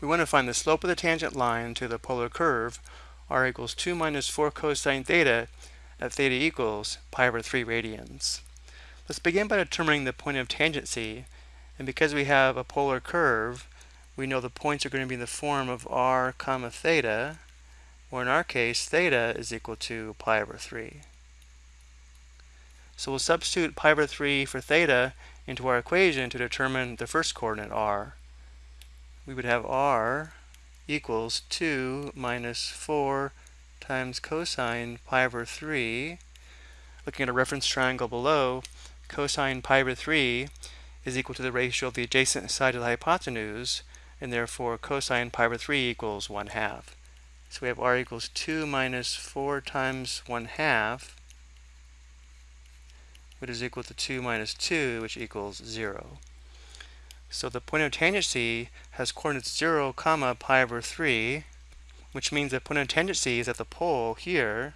we want to find the slope of the tangent line to the polar curve r equals 2 minus 4 cosine theta at theta equals pi over 3 radians. Let's begin by determining the point of tangency and because we have a polar curve we know the points are going to be in the form of r comma theta or in our case theta is equal to pi over 3. So we'll substitute pi over 3 for theta into our equation to determine the first coordinate r we would have r equals 2 minus 4 times cosine pi over 3. Looking at a reference triangle below, cosine pi over 3 is equal to the ratio of the adjacent side of the hypotenuse, and therefore cosine pi over 3 equals 1 half. So we have r equals 2 minus 4 times 1 half, which is equal to 2 minus 2, which equals 0. So the point of tangency has coordinates 0, comma, pi over 3, which means the point of tangency is at the pole here,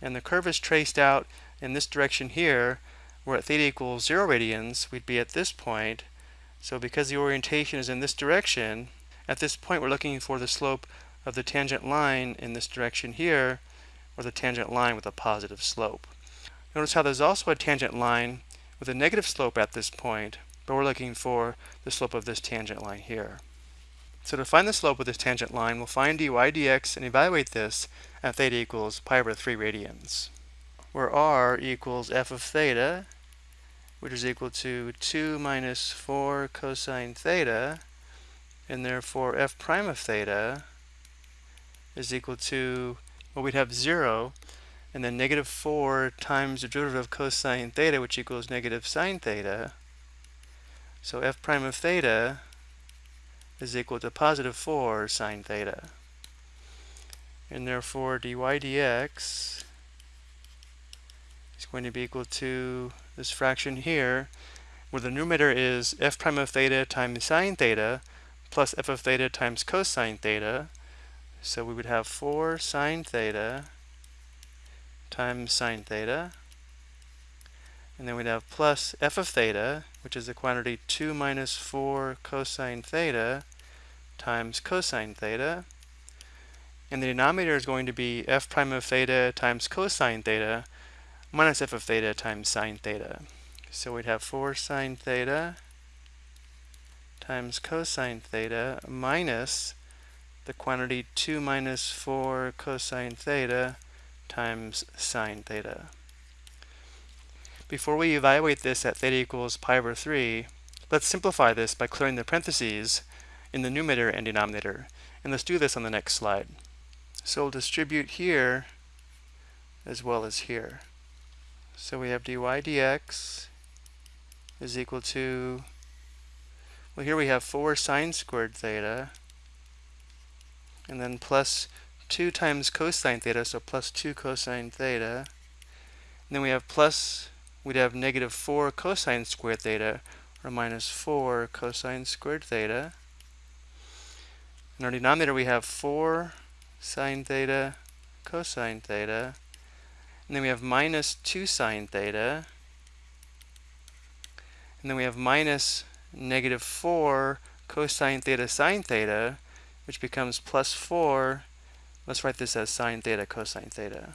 and the curve is traced out in this direction here, where at theta equals 0 radians, we'd be at this point. So because the orientation is in this direction, at this point we're looking for the slope of the tangent line in this direction here, or the tangent line with a positive slope. Notice how there's also a tangent line with a negative slope at this point, but we're looking for the slope of this tangent line here. So to find the slope of this tangent line, we'll find dy dx and evaluate this at theta equals pi over 3 radians, where r equals f of theta, which is equal to 2 minus 4 cosine theta, and therefore f prime of theta is equal to, well, we'd have 0, and then negative 4 times the derivative of cosine theta, which equals negative sine theta, so f prime of theta is equal to positive 4 sine theta. And therefore dy dx is going to be equal to this fraction here, where the numerator is f prime of theta times sine theta plus f of theta times cosine theta. So we would have 4 sine theta times sine theta and then we'd have plus f of theta, which is the quantity 2 minus 4 cosine theta times cosine theta. And the denominator is going to be f prime of theta times cosine theta minus f of theta times sine theta. So we'd have 4 sine theta times cosine theta minus the quantity 2 minus 4 cosine theta times sine theta. Before we evaluate this at theta equals pi over 3, let's simplify this by clearing the parentheses in the numerator and denominator. And let's do this on the next slide. So we'll distribute here as well as here. So we have dy dx is equal to, well here we have 4 sine squared theta, and then plus 2 times cosine theta, so plus 2 cosine theta. And then we have plus we'd have negative 4 cosine squared theta, or minus 4 cosine squared theta. In our denominator, we have 4 sine theta cosine theta. And then we have minus 2 sine theta. And then we have minus negative 4 cosine theta sine theta, which becomes plus 4. Let's write this as sine theta cosine theta.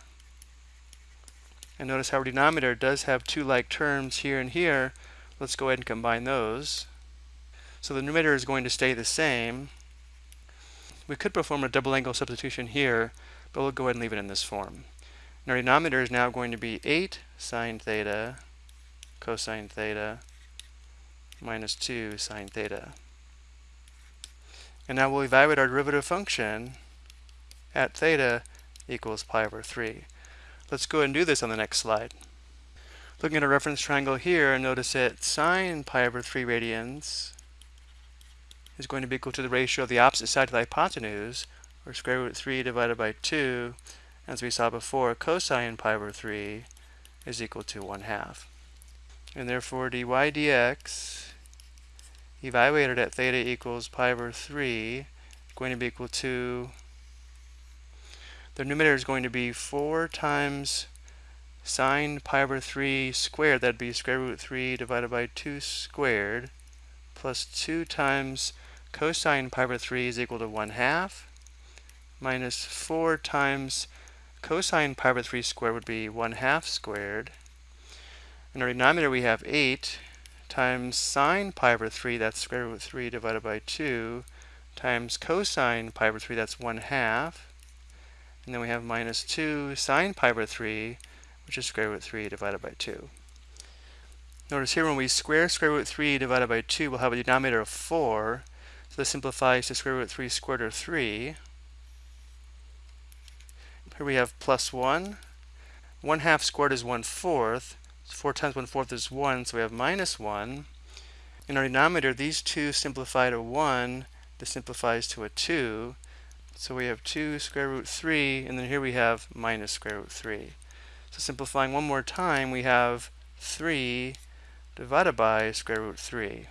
And notice how our denominator does have two like terms here and here. Let's go ahead and combine those. So the numerator is going to stay the same. We could perform a double angle substitution here, but we'll go ahead and leave it in this form. And our denominator is now going to be 8 sine theta cosine theta minus 2 sine theta. And now we'll evaluate our derivative function at theta equals pi over 3. Let's go ahead and do this on the next slide. Looking at a reference triangle here, notice that sine pi over 3 radians is going to be equal to the ratio of the opposite side to the hypotenuse, or square root 3 divided by 2, as we saw before, cosine pi over 3 is equal to 1 half. And therefore dy dx evaluated at theta equals pi over 3 is going to be equal to the numerator is going to be 4 times sine pi over 3 squared, that'd be square root 3 divided by 2 squared, plus 2 times cosine pi over 3 is equal to 1 half minus 4 times cosine pi over 3 squared would be 1 half squared. In our denominator we have 8 times sine pi over 3, that's square root 3 divided by 2, times cosine pi over 3, that's 1 half. And then we have minus 2 sine pi over 3, which is square root of 3 divided by 2. Notice here when we square square root 3 divided by 2, we'll have a denominator of 4. So this simplifies to square root 3 squared or 3. Here we have plus 1. 1 half squared is 1 fourth. 4 times 1 fourth is 1, so we have minus 1. In our denominator, these two simplify to 1. This simplifies to a 2. So we have 2 square root 3, and then here we have minus square root 3. So simplifying one more time, we have 3 divided by square root 3.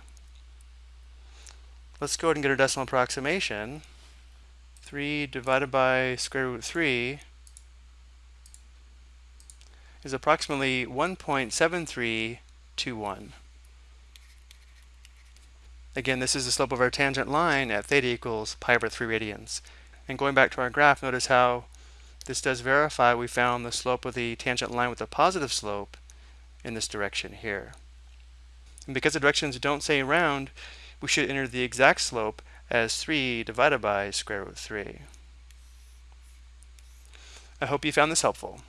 Let's go ahead and get a decimal approximation. 3 divided by square root 3 is approximately 1.7321. Again, this is the slope of our tangent line at theta equals pi over 3 radians. And going back to our graph, notice how this does verify we found the slope of the tangent line with a positive slope in this direction here. And because the directions don't say round, we should enter the exact slope as 3 divided by square root 3. I hope you found this helpful.